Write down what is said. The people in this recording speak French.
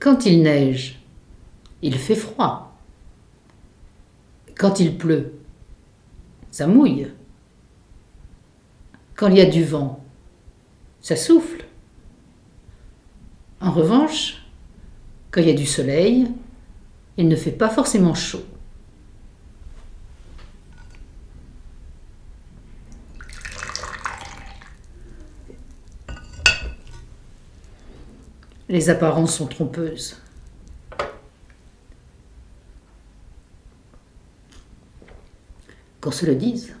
Quand il neige, il fait froid. Quand il pleut, ça mouille. Quand il y a du vent, ça souffle. En revanche, quand il y a du soleil, il ne fait pas forcément chaud. Les apparences sont trompeuses. Qu'on se le dise.